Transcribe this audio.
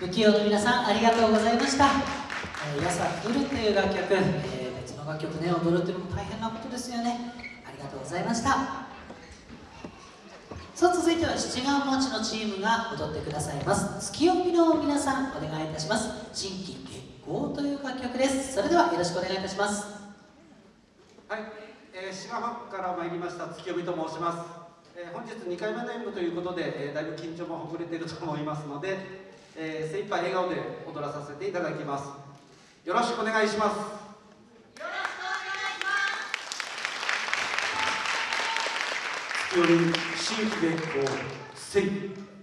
不器用の皆さんありがとうございました「やさ降る」という楽曲、えー、別の楽曲ね踊るっていうのも大変なことですよね。ありがとうございました。さあ続いては七川町のチームが踊ってくださいます。月読みの皆さんお願いいたします。新規月光という楽曲です。それではよろしくお願いいたします。はい、えー、滋賀から参りました。月読みと申します、えー、本日2回目の演舞ということで、えー、だいぶ緊張もほぐれていると思いますので、えー、精一杯笑顔で踊らさせていただきます。よろしくお願いします。月より新規月光せい